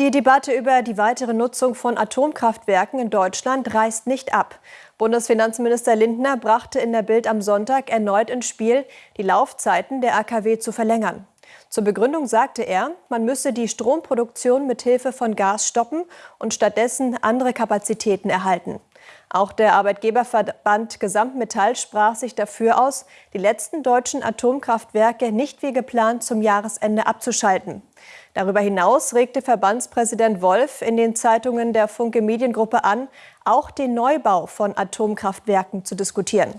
Die Debatte über die weitere Nutzung von Atomkraftwerken in Deutschland reißt nicht ab. Bundesfinanzminister Lindner brachte in der Bild am Sonntag erneut ins Spiel, die Laufzeiten der AKW zu verlängern. Zur Begründung sagte er, man müsse die Stromproduktion mit Hilfe von Gas stoppen und stattdessen andere Kapazitäten erhalten. Auch der Arbeitgeberverband Gesamtmetall sprach sich dafür aus, die letzten deutschen Atomkraftwerke nicht wie geplant zum Jahresende abzuschalten. Darüber hinaus regte Verbandspräsident Wolf in den Zeitungen der Funke Mediengruppe an, auch den Neubau von Atomkraftwerken zu diskutieren.